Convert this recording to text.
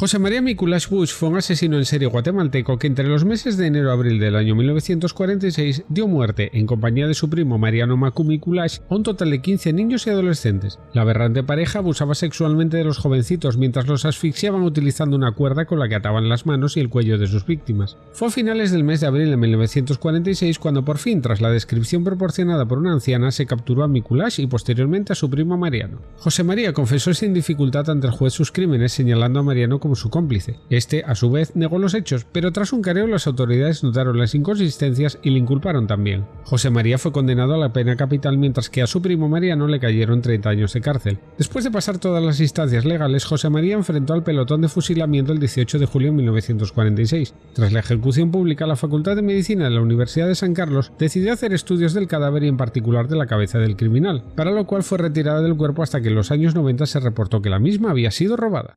José María Mikuláš Bush fue un asesino en serie guatemalteco que entre los meses de enero a abril del año 1946 dio muerte, en compañía de su primo Mariano Macu Mikuláš, a un total de 15 niños y adolescentes. La aberrante pareja abusaba sexualmente de los jovencitos mientras los asfixiaban utilizando una cuerda con la que ataban las manos y el cuello de sus víctimas. Fue a finales del mes de abril de 1946 cuando por fin, tras la descripción proporcionada por una anciana, se capturó a Mikuláš y posteriormente a su primo Mariano. José María confesó sin dificultad ante el juez sus crímenes señalando a Mariano su cómplice. Este, a su vez, negó los hechos, pero tras un careo las autoridades notaron las inconsistencias y le inculparon también. José María fue condenado a la pena capital mientras que a su primo Mariano le cayeron 30 años de cárcel. Después de pasar todas las instancias legales, José María enfrentó al pelotón de fusilamiento el 18 de julio de 1946. Tras la ejecución pública, la Facultad de Medicina de la Universidad de San Carlos decidió hacer estudios del cadáver y en particular de la cabeza del criminal, para lo cual fue retirada del cuerpo hasta que en los años 90 se reportó que la misma había sido robada.